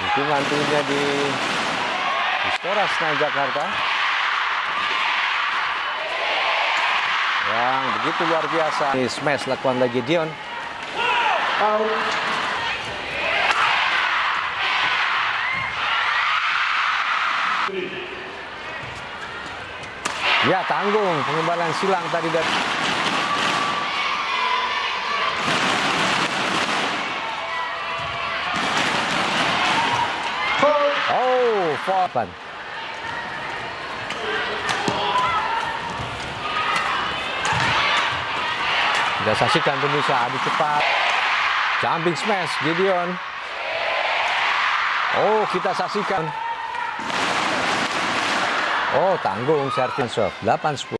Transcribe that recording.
Tungan-tungannya di Istora Senayan Jakarta. Yang begitu luar biasa. Ini smash lakukan lagi Dion. Ya tanggung pengembalan silang tadi dari Fopan. Kita saksikan pemirsa adu cepat. Jumping smash Gideon. Oh, kita saksikan. Oh, tanggung service serve 8 10.